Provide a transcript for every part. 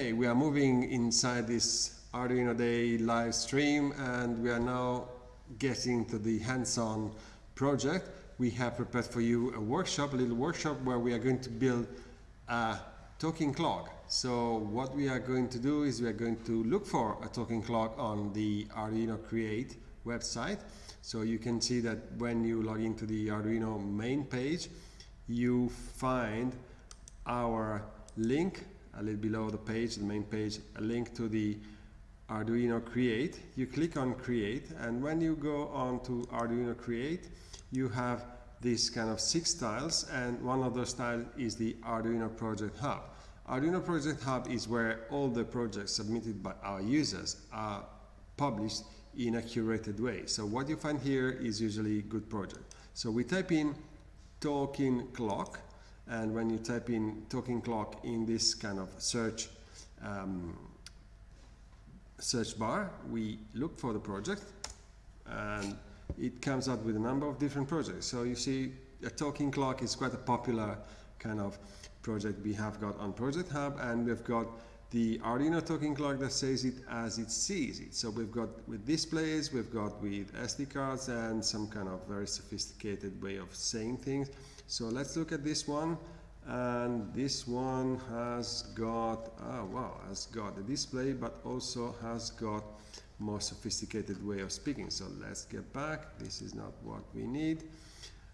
Hey, we are moving inside this Arduino Day live stream and we are now getting to the hands-on project. We have prepared for you a workshop, a little workshop where we are going to build a talking clock. So what we are going to do is we are going to look for a talking clock on the Arduino Create website. So you can see that when you log into the Arduino main page, you find our link a little below the page, the main page, a link to the Arduino Create. You click on Create and when you go on to Arduino Create you have this kind of six tiles and one of those tiles is the Arduino Project Hub. Arduino Project Hub is where all the projects submitted by our users are published in a curated way. So what you find here is usually good project. So we type in talking clock and when you type in talking clock in this kind of search um, search bar we look for the project and it comes out with a number of different projects. So you see a talking clock is quite a popular kind of project we have got on project hub and we've got the Arduino talking clock that says it as it sees it. So we've got with displays, we've got with SD cards and some kind of very sophisticated way of saying things. So let's look at this one and this one has got, oh wow, has got the display but also has got more sophisticated way of speaking. So let's get back, this is not what we need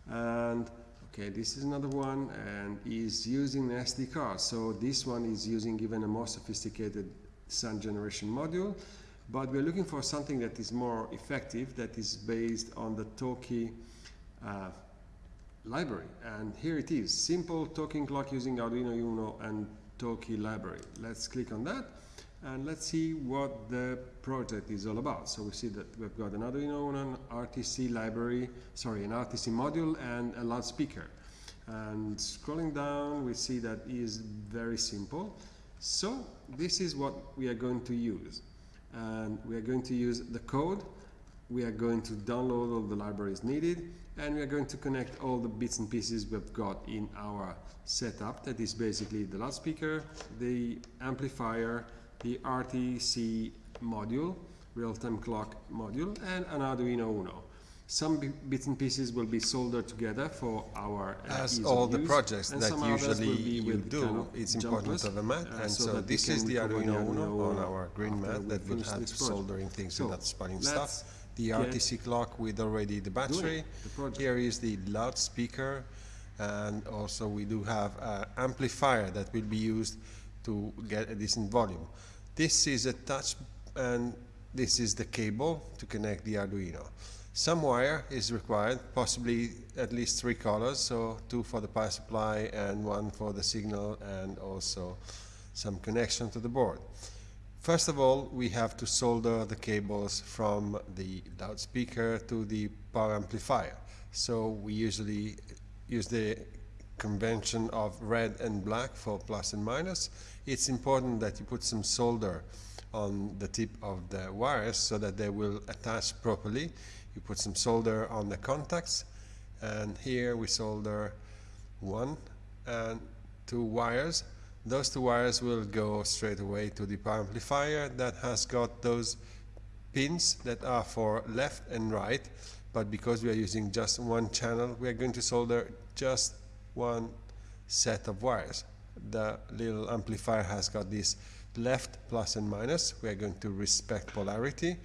and Okay, this is another one and is using an SD card. So this one is using even a more sophisticated sound generation module, but we're looking for something that is more effective, that is based on the Talkie uh, library. And here it is, simple talking clock using Arduino Uno and Talkie library. Let's click on that and let's see what the project is all about. So we see that we've got an Arduino an RTC library, sorry, an RTC module and a loudspeaker. And scrolling down, we see that is very simple. So this is what we are going to use. And we are going to use the code. We are going to download all the libraries needed and we are going to connect all the bits and pieces we've got in our setup that is basically the loudspeaker, the amplifier, the RTC module, real-time clock module, and an Arduino Uno. Some bits and pieces will be soldered together for our uh, As all the projects that usually you do, kind of it's important to have a mat, uh, and so, so this is the Arduino Uno on our green mat that will have soldering things so without spanning stuff. The RTC clock with already the battery. The Here is the loudspeaker, and also we do have an amplifier that will be used to get a decent volume. This is a touch and this is the cable to connect the Arduino. Some wire is required, possibly at least three colors, so two for the power supply and one for the signal and also some connection to the board. First of all, we have to solder the cables from the loudspeaker to the power amplifier. So we usually use the convention of red and black for plus and minus, it's important that you put some solder on the tip of the wires so that they will attach properly. You put some solder on the contacts and here we solder one and two wires. Those two wires will go straight away to the power amplifier that has got those pins that are for left and right but because we are using just one channel we are going to solder just one set of wires. The little amplifier has got this left plus and minus. We are going to respect polarity.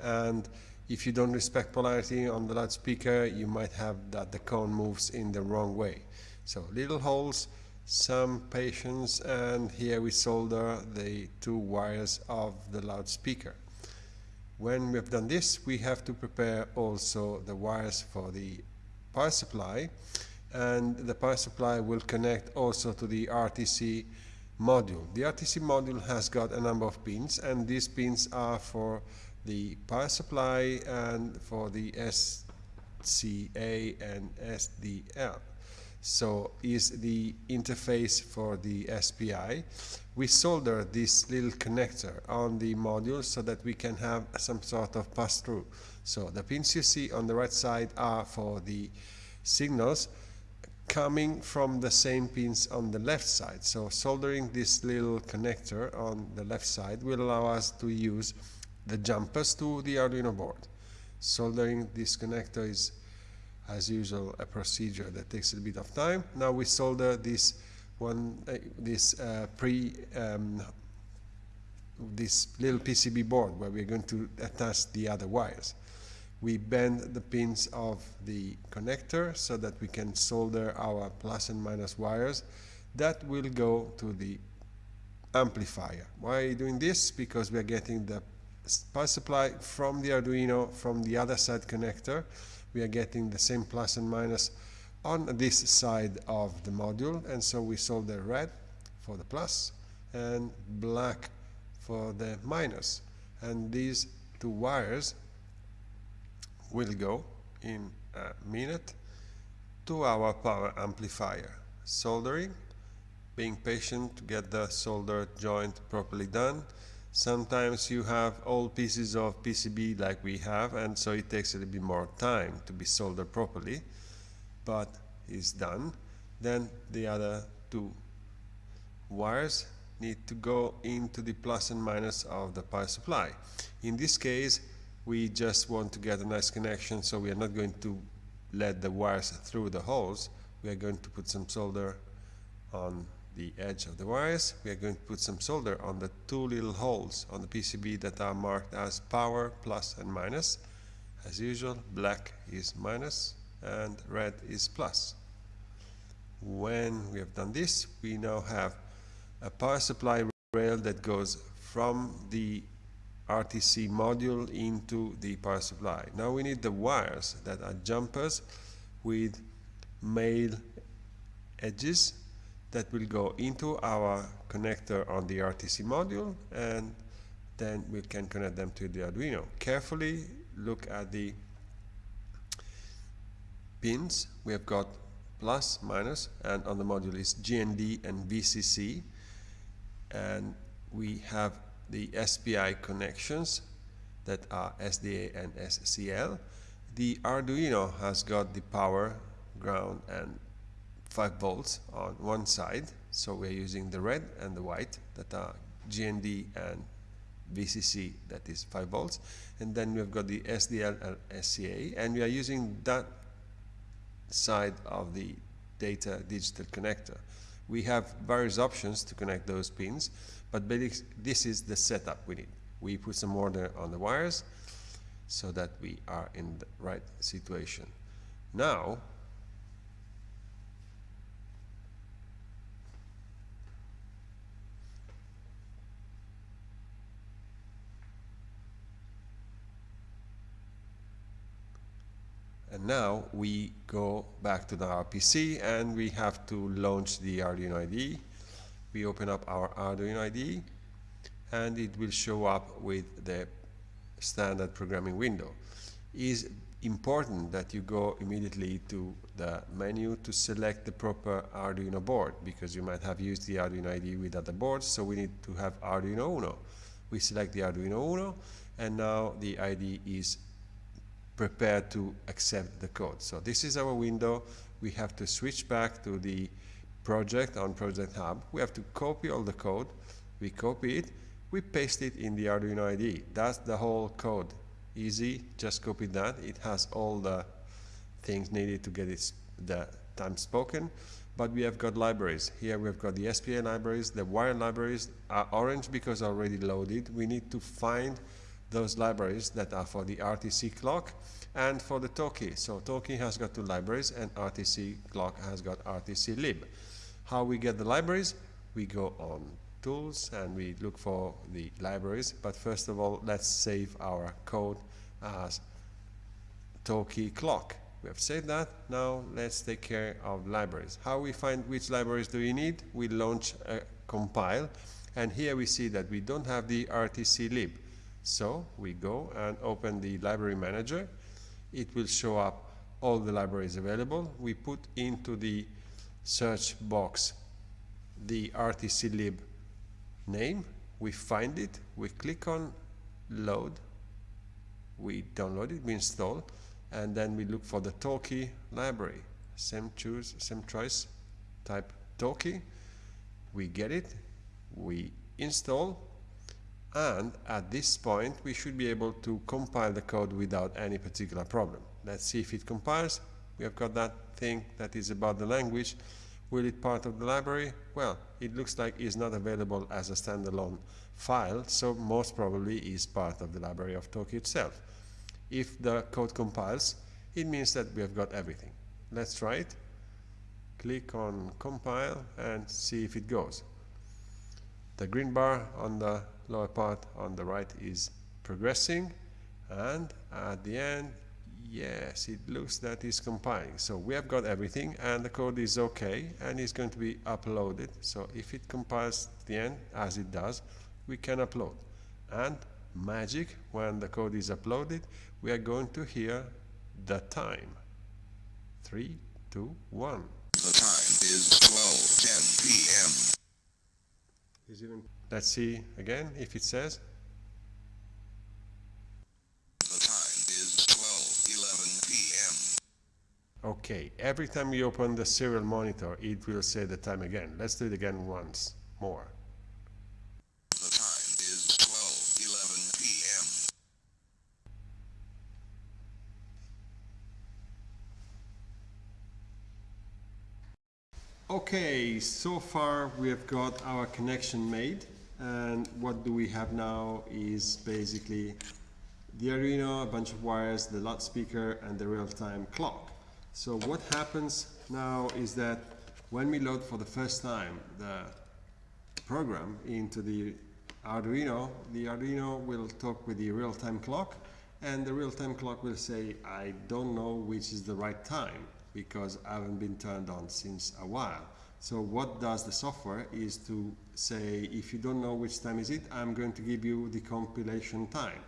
And if you don't respect polarity on the loudspeaker, you might have that the cone moves in the wrong way. So little holes, some patience, and here we solder the two wires of the loudspeaker. When we have done this, we have to prepare also the wires for the power supply and the power supply will connect also to the RTC module. The RTC module has got a number of pins and these pins are for the power supply and for the SCA and SDL. So is the interface for the SPI. We solder this little connector on the module so that we can have some sort of pass-through. So the pins you see on the right side are for the signals coming from the same pins on the left side. So soldering this little connector on the left side will allow us to use the jumpers to the Arduino board. Soldering this connector is as usual a procedure that takes a bit of time. Now we solder this one, uh, this uh, pre, um, this little PCB board where we're going to attach the other wires. We bend the pins of the connector so that we can solder our plus and minus wires that will go to the amplifier. Why are you doing this? Because we are getting the power supply from the Arduino from the other side connector we are getting the same plus and minus on this side of the module and so we solder red for the plus and black for the minus and these two wires will go in a minute to our power amplifier soldering being patient to get the solder joint properly done Sometimes you have old pieces of PCB like we have and so it takes a little bit more time to be soldered properly but it's done. Then the other two wires need to go into the plus and minus of the power supply. In this case we just want to get a nice connection so we are not going to let the wires through the holes. We are going to put some solder on the edge of the wires. We are going to put some solder on the two little holes on the PCB that are marked as power, plus and minus. As usual, black is minus and red is plus. When we have done this, we now have a power supply rail that goes from the RTC module into the power supply. Now we need the wires that are jumpers with male edges that will go into our connector on the RTC module and then we can connect them to the Arduino. Carefully look at the pins. We have got plus, minus, and on the module is GND and VCC. And we have the SPI connections that are SDA and SCL. The Arduino has got the power, ground, and 5 volts on one side. So we're using the red and the white that are GND and VCC that is 5 volts. And then we've got the SDL and SCA and we are using that side of the data digital connector. We have various options to connect those pins but this is the setup we need we put some order on the wires so that we are in the right situation now And now we go back to the RPC and we have to launch the Arduino IDE. We open up our Arduino IDE and it will show up with the standard programming window. It is important that you go immediately to the menu to select the proper Arduino board because you might have used the Arduino IDE with other boards so we need to have Arduino Uno. We select the Arduino Uno and now the IDE is prepared to accept the code. So this is our window. We have to switch back to the project on Project Hub. We have to copy all the code. We copy it. We paste it in the Arduino IDE. That's the whole code. Easy, just copy that. It has all the things needed to get it the time spoken. But we have got libraries. Here we've got the SPA libraries. The wire libraries are orange because already loaded. We need to find those libraries that are for the RTC clock and for the Talkie. So Talkie has got two libraries and RTC clock has got RTC lib. How we get the libraries? We go on tools and we look for the libraries. But first of all, let's save our code as Talkie clock. We have saved that. Now let's take care of libraries. How we find which libraries do we need? We launch a compile. And here we see that we don't have the RTC lib. So we go and open the library manager. It will show up all the libraries available. We put into the search box the RTC lib name. We find it. We click on load. We download it, we install, and then we look for the Talkie library. same choose, same choice, type Talkie, we get it, we install, and at this point we should be able to compile the code without any particular problem. Let's see if it compiles. We have got that thing that is about the language. Will it part of the library? Well, it looks like it's not available as a standalone file, so most probably is part of the library of Talkie itself. If the code compiles, it means that we have got everything. Let's try it. Click on compile and see if it goes. The green bar on the lower part on the right is progressing and at the end yes it looks that it's compiling so we have got everything and the code is okay and it's going to be uploaded. So if it compiles the end as it does we can upload. And magic when the code is uploaded we are going to hear the time. Three two one. The time is 12:10 p.m. Even, let's see again if it says The time is 12:11 p.m. Okay, every time you open the serial monitor, it will say the time again. Let's do it again once more. The time is 12:11 p.m. Okay, so far we have got our connection made and what do we have now is basically the Arduino, a bunch of wires, the loudspeaker and the real-time clock. So what happens now is that when we load for the first time the program into the Arduino, the Arduino will talk with the real-time clock and the real-time clock will say, I don't know which is the right time because I haven't been turned on since a while. So what does the software is to say, if you don't know which time is it, I'm going to give you the compilation time.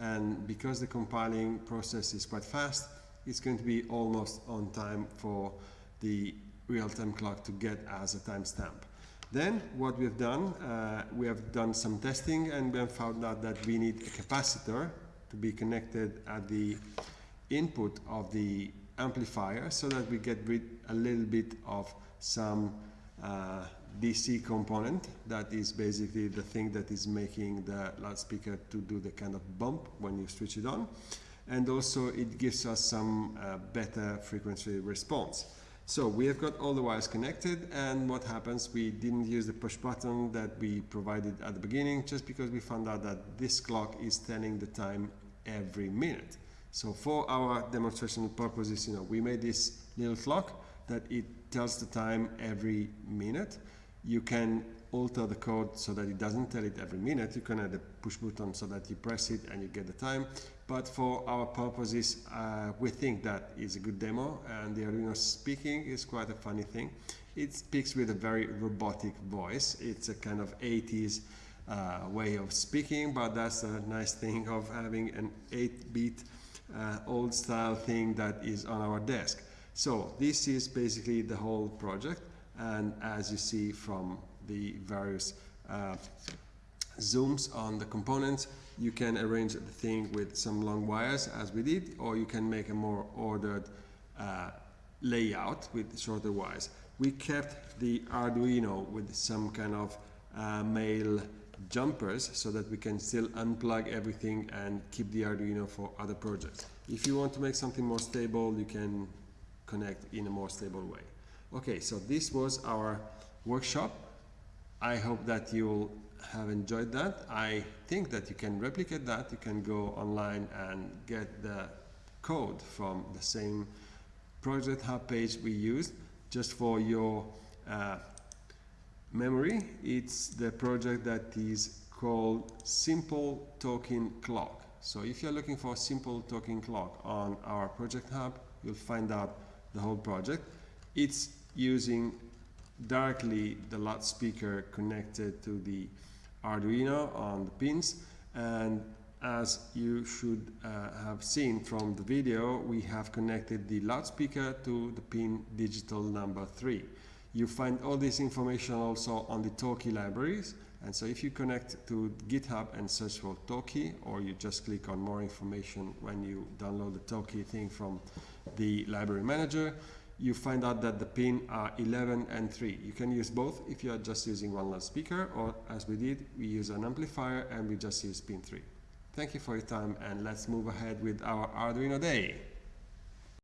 And because the compiling process is quite fast, it's going to be almost on time for the real-time clock to get as a timestamp. Then what we've done, uh, we have done some testing and we have found out that we need a capacitor to be connected at the input of the amplifier so that we get rid a little bit of some uh, DC component that is basically the thing that is making the loudspeaker to do the kind of bump when you switch it on and also it gives us some uh, better frequency response. So we have got all the wires connected and what happens, we didn't use the push button that we provided at the beginning just because we found out that this clock is telling the time every minute. So for our demonstration purposes, you know, we made this little clock that it tells the time every minute. You can alter the code so that it doesn't tell it every minute. You can add a push button so that you press it and you get the time but for our purposes, uh, we think that is a good demo, and the Arduino speaking is quite a funny thing. It speaks with a very robotic voice. It's a kind of 80s uh, way of speaking, but that's a nice thing of having an 8-bit uh, old style thing that is on our desk. So this is basically the whole project, and as you see from the various uh, zooms on the components, you can arrange the thing with some long wires as we did, or you can make a more ordered uh, layout with shorter wires. We kept the Arduino with some kind of uh, male jumpers so that we can still unplug everything and keep the Arduino for other projects. If you want to make something more stable, you can connect in a more stable way. Okay, so this was our workshop. I hope that you'll have enjoyed that. I think that you can replicate that. You can go online and get the code from the same project hub page we used just for your uh, memory. It's the project that is called Simple Talking Clock. So if you're looking for a simple talking clock on our project hub, you'll find out the whole project. It's using directly the loudspeaker connected to the Arduino on the pins and as you should uh, have seen from the video we have connected the loudspeaker to the pin digital number 3. You find all this information also on the Talkie libraries and so if you connect to GitHub and search for Talkie or you just click on more information when you download the Talkie thing from the library manager you find out that the pin are 11 and 3. You can use both if you are just using one loudspeaker or as we did, we use an amplifier and we just use pin 3. Thank you for your time and let's move ahead with our Arduino Day.